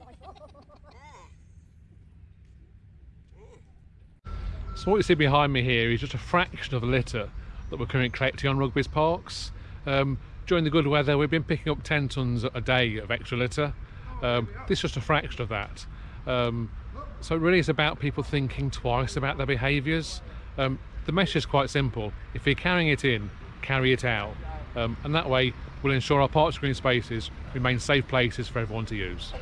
So what you see behind me here is just a fraction of the litter that we're currently collecting on Rugby's parks. Um, during the good weather we've been picking up 10 tonnes a day of extra litter. Um, this is just a fraction of that. Um, so it really is about people thinking twice about their behaviours. Um, the message is quite simple. If you're carrying it in, carry it out. Um, and that way we'll ensure our park green spaces remain safe places for everyone to use.